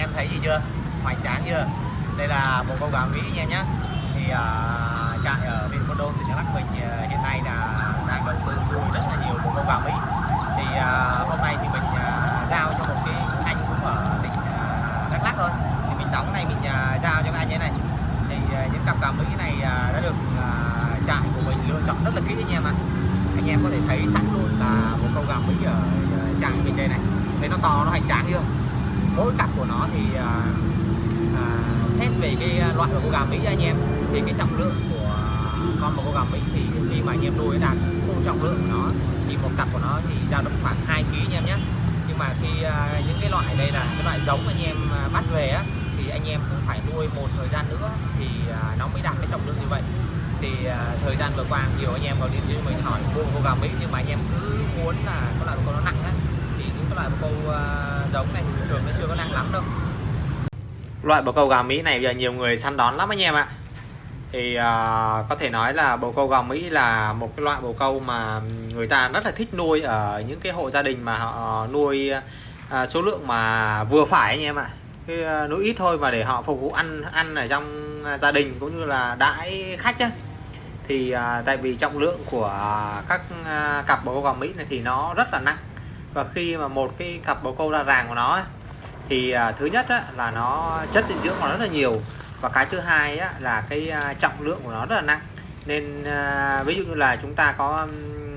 em thấy gì chưa? Hoành tráng chưa? Đây là một con gà mỹ anh em nhé thì uh, trại ở huyện Buôn Đôn tỉnh Đắk Lắk mình uh, hiện nay là đang đầu tư nuôi rất là nhiều bộ con gà mỹ. Thì uh, hôm nay thì mình uh, giao cho một cái anh cũng ở tỉnh uh, Đắk Lắk thôi. Thì mình đóng này mình uh, giao cho anh ấy này. Thì uh, những cặp gà mỹ này uh, đã được uh, trại của mình lựa chọn rất là kỹ anh em ạ. Anh em có thể thấy sẵn luôn là một con gà mỹ ở trại mình đây này. Thấy nó to nó hoành tráng chưa? Mỗi cặp của nó thì à, à, xét về cái loại của cô gà Mỹ anh em thì cái trọng lượng của con một con gà Mỹ thì khi mà anh em nuôi đạt full trọng lượng của nó thì một cặp của nó thì dao động khoảng 2 kg anh em nhé. Nhưng mà khi à, những cái loại đây là cái loại giống anh em à, bắt về á thì anh em cũng phải nuôi một thời gian nữa thì à, nó mới đạt cái trọng lượng như vậy. Thì à, thời gian vừa qua nhiều anh em vào điện cho mình hỏi mua cô gà Mỹ nhưng mà anh em cứ muốn là có là con nó nặng á cái loại câu ờ, giống này thì thường nó chưa có nặng lắm đâu. Loại bồ câu gà Mỹ này bây giờ nhiều người săn đón lắm anh em ạ. Thì uh, có thể nói là bồ câu gà Mỹ là một cái loại bồ câu mà người ta rất là thích nuôi ở những cái hộ gia đình mà họ nuôi uh, số lượng mà vừa phải anh em ạ. Cái uh, nuôi ít thôi mà để họ phục vụ ăn ăn ở trong gia đình cũng như là đãi khách á thì uh, tại vì trọng lượng của các uh, cặp bồ câu gà Mỹ này thì nó rất là nặng và khi mà một cái cặp bồ câu ra ràng của nó thì à, thứ nhất á, là nó chất dinh dưỡng của nó rất là nhiều. Và cái thứ hai á, là cái à, trọng lượng của nó rất là nặng. Nên à, ví dụ như là chúng ta có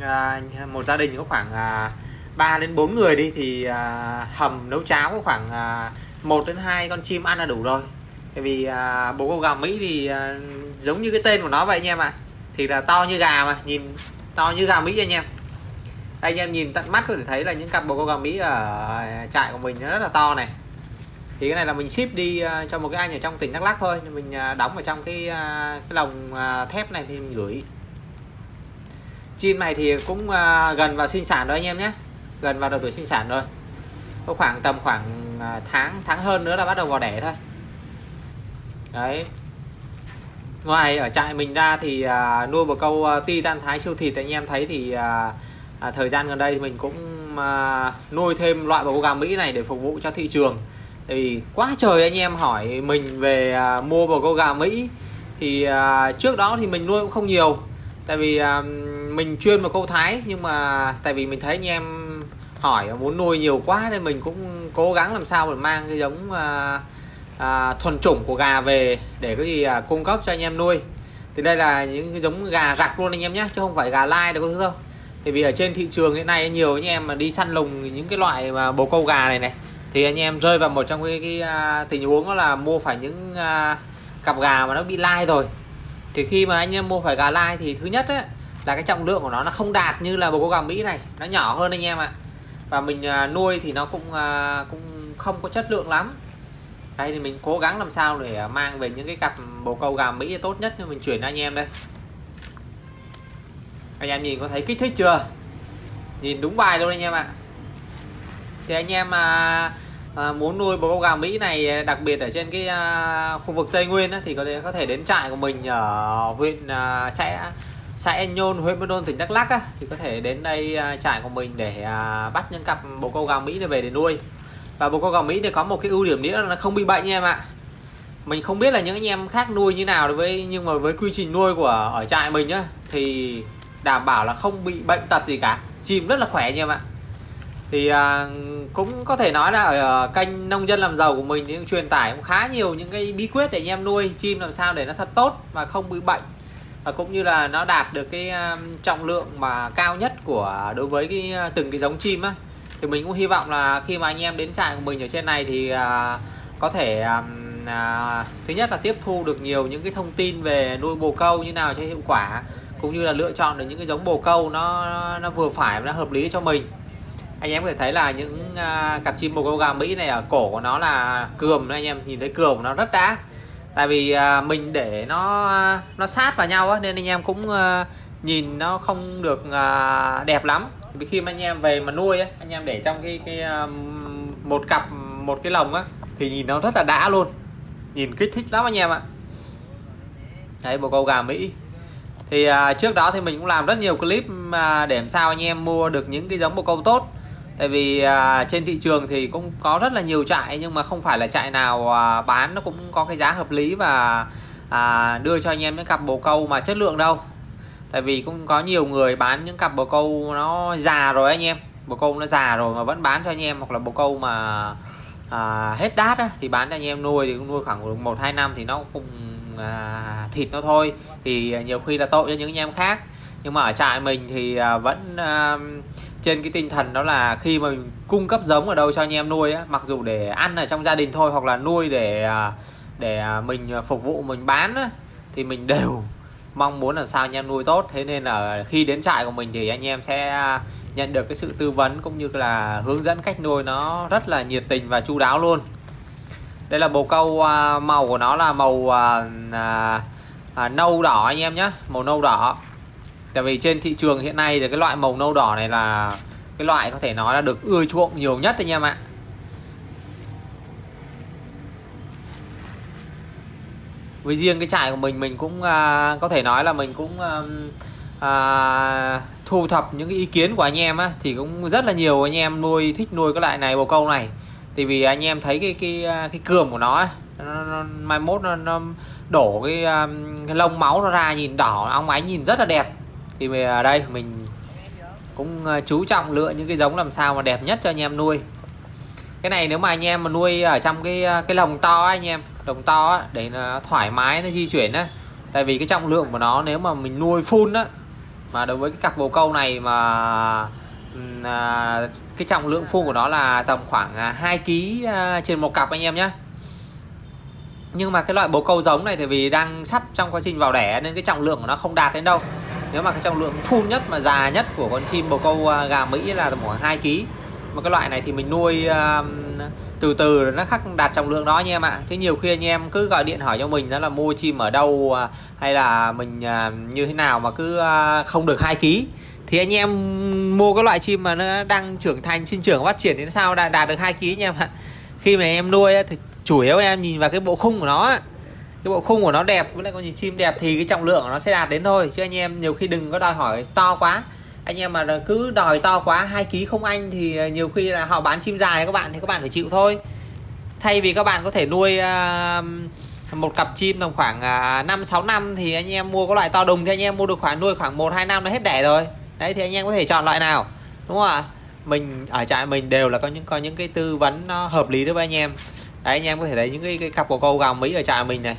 à, một gia đình có khoảng à, 3 đến 4 người đi thì à, hầm nấu cháo có khoảng à, 1 đến 2 con chim ăn là đủ rồi. Tại vì à, bồ câu gà Mỹ thì à, giống như cái tên của nó vậy anh em ạ. À. thì là to như gà mà nhìn to như gà Mỹ anh em đây anh em nhìn tận mắt có thể thấy là những cặp bồ câu gà Mỹ ở trại của mình nó rất là to này. Thì cái này là mình ship đi ờ, cho một cái anh ở trong tỉnh Đắk lắc thôi. Mình ờ, đóng ở trong cái ờ, cái lồng thép này thì mình gửi. Chim này thì cũng gần vào sinh sản rồi anh em nhé. Gần vào độ tuổi sinh sản rồi. Có khoảng tầm khoảng tháng tháng hơn nữa là bắt đầu vào đẻ thôi. Đấy. Ngoài ở trại mình ra thì nuôi một câu titan tan thái siêu thịt, anh em thấy thì à, thời gian gần đây thì mình cũng à, nuôi thêm loại bầu gà Mỹ này để phục vụ cho thị trường. Tại vì quá trời anh em hỏi mình về à, mua bầu câu gà Mỹ thì à, trước đó thì mình nuôi cũng không nhiều. Tại vì à, mình chuyên vào câu Thái nhưng mà tại vì mình thấy anh em hỏi muốn nuôi nhiều quá nên mình cũng cố gắng làm sao để mang cái giống à, à, thuần chủng của gà về để có gì à, cung cấp cho anh em nuôi. Thì đây là những cái giống gà rạc luôn anh em nhé chứ không phải gà lai đâu có thứ đâu tại vì ở trên thị trường hiện nay nhiều anh em mà đi săn lùng những cái loại mà bồ câu gà này này thì anh em rơi vào một trong cái, cái, à, tình huống đó là mua phải những uh, cặp gà mà nó bị lai rồi. Thì khi mà anh em mua phải gà lai thì thứ nhất ấy, là cái trọng lượng của nó nó không đạt như là bồ câu gà Mỹ này nó nhỏ hơn anh em ạ. Và mình uh, nuôi thì nó cũng uh, cũng không có chất lượng lắm. Đây thì mình cố gắng làm sao để mang về những cái cặp bồ câu gà Mỹ tốt nhất cho mình chuyển cho anh em đây anh em nhìn có thấy kích thích chưa? Nhìn đúng bài luôn anh em ạ. Thì anh em à, à, muốn nuôi bồ câu gà Mỹ này đặc biệt ở trên cái à, khu vực Tây Nguyên á, thì có thể có thể đến trại của mình ở huyện à, xã xã En Nhôn huyện Buôn Đôn tỉnh Đắk Lắk á, thì có thể đến đây à, trại của mình để à, bắt những cặp bồ câu gà Mỹ này về để nuôi. Và bồ câu gà Mỹ thì có một cái ưu điểm nữa là nó không bị bệnh nha em ạ. Mình không biết là những anh em khác nuôi như nào đối với nhưng mà với quy trình nuôi của ở trại mình á thì đảm bảo là không bị bệnh tật gì cả. Chim rất là khỏe anh em ạ. Thì à, cũng có thể nói là ở ờ, kênh nông dân làm giàu của mình thì truyền tải cũng khá nhiều những cái bí quyết để anh em nuôi chim làm sao để nó thật tốt và không bị bệnh. Và cũng như là nó đạt được cái um, trọng lượng mà cao nhất của đối với cái à, từng cái giống chim á. Thì mình cũng hy vọng là khi mà anh em đến trại của mình ở trên này thì uh, có thể um, uh, thứ nhất là tiếp thu được nhiều những cái thông tin về nuôi bồ câu như nào cho hiệu quả cũng như là lựa chọn được những cái giống bồ câu nó nó vừa phải và nó hợp lý cho mình. Anh em có thể thấy là những uh, cặp chim bồ câu gà Mỹ này ở cổ của nó là cườm anh em nhìn thấy cườm của nó rất đã. Tại vì uh, mình để nó nó sát vào nhau á, nên anh em cũng uh, nhìn nó không được uh, đẹp lắm. Vì khi mà anh em về mà nuôi á, anh em để trong cái cái uh, một cặp một cái lồng á thì nhìn nó rất là đã luôn. Nhìn kích thích lắm anh em ạ. Đấy bồ câu gà Mỹ thì à, trước đó thì mình cũng làm rất nhiều clip mà để làm sao anh em mua được những cái giống bồ câu tốt. Tại vì à, trên thị trường thì cũng có rất là nhiều trại nhưng mà không phải là trại nào à, bán nó cũng có cái giá hợp lý và à, đưa cho anh em những cặp bồ câu mà chất lượng đâu. Tại vì cũng có nhiều người bán những cặp bồ câu nó già rồi anh em. Bồ câu nó già rồi mà vẫn bán cho anh em hoặc là bồ câu mà à, hết đát á, thì bán cho anh em nuôi thì cũng nuôi khoảng một hai năm thì nó cũng à, thịt nó thôi. Thì nhiều khi là tội cho những anh em khác. Nhưng mà ở trại mình thì à, vẫn à, trên cái tinh thần đó là khi mà mình cung cấp giống ở đâu cho anh em nuôi á, mặc dù để ăn ở trong gia đình thôi hoặc là nuôi để à, để à, mình phục vụ mình bán á, thì mình đều mong muốn làm sao anh em nuôi tốt. Thế nên là khi đến trại của mình thì anh em sẽ à, nhận được cái sự tư vấn cũng như là hướng dẫn cách nuôi nó rất là nhiệt tình và chu đáo luôn đây là bồ câu à, màu của nó là màu à, à, à, nâu đỏ anh em nhé màu nâu đỏ. Tại vì trên thị trường hiện nay thì cái loại màu nâu đỏ này là cái loại có thể nói là được ưa chuộng nhiều nhất anh em ạ. Với riêng cái trại của mình mình cũng à, có thể nói là mình cũng à, à, thu thập những cái ý kiến của anh em á thì cũng rất là nhiều anh em nuôi thích nuôi cái loại này bồ câu này thì vì anh em thấy cái cái à, cái cườm của nó, nó, nó mai mốt nó, nó đổ cái, à, cái lông máu nó ra nhìn đỏ óng ánh nhìn rất là đẹp. Thì về ở đây mình cũng à, chú trọng lựa những cái giống làm sao mà đẹp nhất cho anh em nuôi. Cái này nếu mà anh em mà nuôi ở trong cái cái lồng to anh em lồng to ấy, để nó thoải mái nó di chuyển á. Tại vì cái trọng lượng của nó nếu mà mình nuôi full á mà đối với cái cặp bồ câu này mà à, cái trọng lượng phun của nó là tầm khoảng à, 2 kg à, trên một cặp anh em nhé nhưng mà cái loại bồ câu giống này thì vì đang sắp trong quá trình vào đẻ nên cái trọng lượng của nó không đạt đến đâu. Nếu mà cái trọng lượng full nhất mà già nhất của con chim bồ câu à, gà Mỹ là tầm khoảng 2 kg mà cái loại này thì mình nuôi uh, từ từ nó khắc đạt trọng lượng đó anh em ạ. Chứ nhiều khi anh em cứ gọi điện hỏi cho mình đó là mua chim ở đâu à, hay là mình à, như thế nào mà cứ không được hai ký thì anh em mua cái loại chim mà nó đang trưởng thành sinh trưởng phát triển đến sao? Đạt, đạt được hai ký anh em ạ. Khi mà em nuôi thì chủ yếu em nhìn vào cái bộ khung của nó cái bộ khung của nó đẹp với lại con nhìn chim đẹp thì cái trọng lượng của nó sẽ đạt đến thôi. Chứ anh em nhiều khi đừng có đòi hỏi to quá. Anh em mà cứ đòi to quá hai ký không anh thì à, nhiều khi là họ bán chim dài các bạn thì các bạn phải chịu thôi. Thay vì các bạn có thể nuôi uh, một cặp chim tầm khoảng uh, 5 6 năm thì anh em mua có loại to đùng thì anh em mua được khoảng nuôi khoảng 1 2 năm nó hết đẻ rồi. Đấy thì anh em có thể chọn loại nào. Đúng không ạ? Mình ở trại mình đều là có những có những cái tư vấn nó hợp lý đối với anh em. Đấy anh em có thể thấy những cái, cái cặp của câu gà Mỹ ở trại mình này.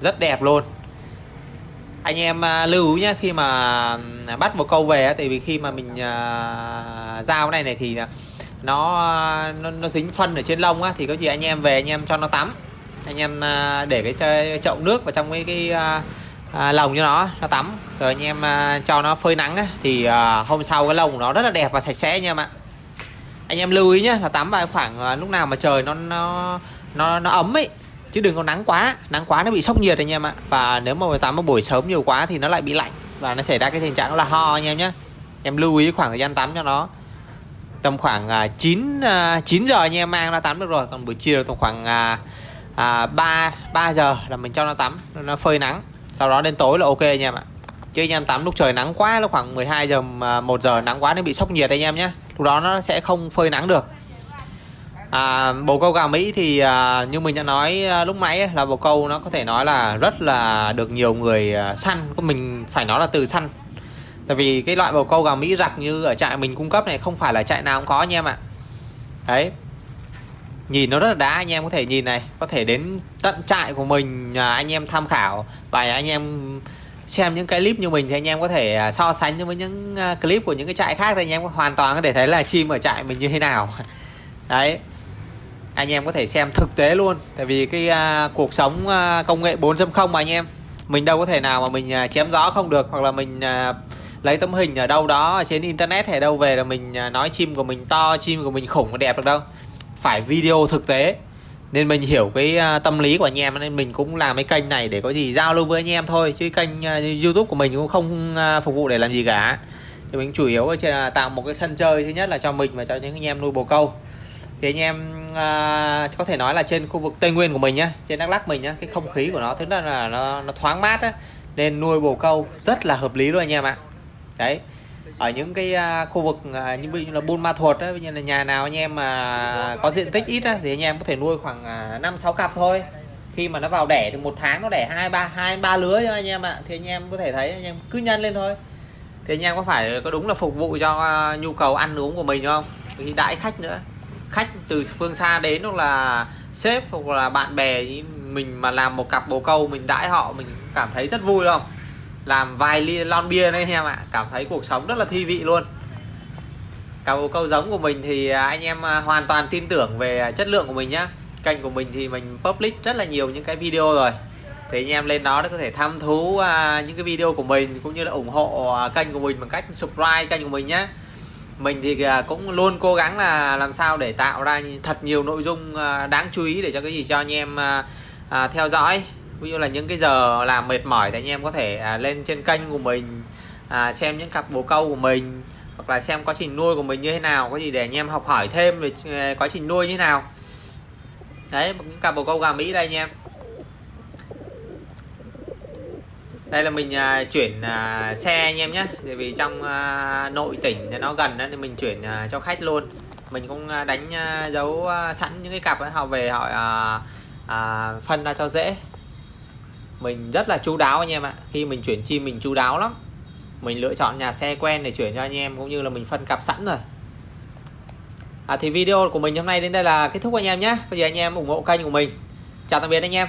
Rất đẹp luôn anh em à, lưu ý nhé khi mà à, bắt một câu về tại vì khi mà mình uh, giao này này thì nó nó, nó dính phân ở trên lông á thì có gì anh em về anh em cho nó tắm anh em uh, để cái chậu nước vào trong cái cái à, lồng cho nó nó tắm. Rồi anh em à, cho nó phơi nắng á, thì à, hôm sau cái lồng của nó rất là đẹp và sạch sẽ nha em ạ. Anh em lưu ý nhé là tắm vào khoảng à, lúc nào mà trời nó nó nó, nó ấm ấy chứ đừng có nắng quá. Nắng quá nó bị sốc nhiệt anh em ạ. Và nếu mà tắm vào buổi sớm nhiều quá thì nó lại bị lạnh và nó xảy ra cái tình trạng là ho anh em nhé em lưu ý khoảng thời gian tắm cho nó tầm khoảng 9 à, 9 à, giờ anh em mang ra tắm được rồi. Còn buổi chiều tầm khoảng à, à, 3 3 giờ là mình cho nó tắm nó phơi nắng sau đó đến tối là ok anh em ạ. Chứ anh em tắm lúc trời nắng quá lúc khoảng 12 giờ à, 1 giờ nắng quá nó bị sốc nhiệt anh em nhé lúc đó nó sẽ không phơi nắng được. À, bồ câu gà Mỹ thì à, như mình đã nói à, lúc nãy là bồ câu nó có thể nói là rất là được nhiều người à, săn. Mình phải nói là từ săn. Tại vì cái loại bồ câu gà Mỹ giặc như ở trại mình cung cấp này không phải là trại nào cũng có anh em ạ. Đấy nhìn nó rất là đá anh em có thể nhìn này có thể đến tận trại của mình à, anh em tham khảo và anh em xem những cái clip như mình thì anh em có thể à, so sánh với những à, clip của những cái trại khác thì anh em hoàn toàn có thể thấy là chim ở trại mình như thế nào. Đấy. Anh em có thể xem thực tế luôn tại vì cái uh, cuộc sống uh, công nghệ 4.0 mà anh em mình đâu có thể nào mà mình uh, chém gió không được hoặc là mình uh, lấy tấm hình ở đâu đó ở trên internet hay đâu về là mình uh, nói chim của mình to chim của mình khủng đẹp được đâu phải video thực tế. Nên mình hiểu cái à, tâm lý của anh em nên mình cũng làm cái kênh này để có gì giao lưu với anh em thôi. Chứ kênh à, youtube của mình cũng không à, phục vụ để làm gì cả. Thì mình chủ yếu là tạo một cái sân chơi thứ nhất là cho mình và cho những anh em nuôi bồ câu. Thì anh em à, có thể nói là trên khu vực tây nguyên của mình nhá trên đắk lắc mình nhá cái không khí của nó thứ nhất là nó, nó thoáng mát á. Nên nuôi bồ câu rất là hợp lý luôn anh em ạ. Đấy ở những cái à, khu vực à, như ví dụ như là Buôn Ma Thuột á, ví như là nhà nào anh em mà có diện tích ít á, thì anh em có thể nuôi khoảng à, năm sáu cặp thôi. Khi mà nó vào đẻ thì một tháng nó đẻ hai ba hai ba lứa cho anh em ạ. Thì anh em có thể thấy anh em cứ nhân lên thôi. Thì anh em có phải có đúng là phục vụ cho à, nhu cầu ăn uống của mình không? Thì đãi khách nữa. Khách từ phương xa đến hoặc là sếp hoặc là bạn bè mình mà làm một cặp bồ câu mình đãi họ mình cảm thấy rất vui không? Làm vài ly lon bia đấy anh em ạ. Cảm thấy cuộc sống rất là thi vị luôn. Cầu câu giống của mình thì anh em à, hoàn toàn tin tưởng về chất lượng của mình nhá. Kênh của mình thì mình public rất là nhiều những cái video rồi. Thì anh em lên đó để có thể tham thú à, những cái video của mình cũng như là ủng hộ à, kênh của mình bằng cách subscribe kênh của mình nhé mình thì cũng luôn cố gắng là làm sao để tạo ra thật nhiều nội dung đáng chú ý để cho cái gì cho anh em theo dõi ví dụ là những cái giờ làm mệt mỏi thì anh em có thể à, lên trên kênh của mình à, xem những cặp bồ câu của mình hoặc là xem quá trình nuôi của mình như thế nào có gì để anh em học hỏi thêm về à, quá trình nuôi như thế nào. Đấy những cặp bồ câu gà mỹ đây anh em. Đây là mình à, chuyển à, xe anh em nhé. Vì trong à, nội tỉnh thì nó gần đó, thì mình chuyển à, cho khách luôn. Mình cũng à, đánh à, dấu à, sẵn những cái cặp ấy, họ về họ à, à, phân ra cho dễ mình rất là chú đáo anh em ạ. Khi mình chuyển chim mình chú đáo lắm. Mình lựa chọn nhà xe quen để chuyển cho anh em cũng như là mình phân cặp sẵn rồi. À, thì video của mình hôm nay đến đây là kết thúc anh em nhé. Bây giờ anh em ủng hộ kênh của mình. Chào tạm biệt anh em.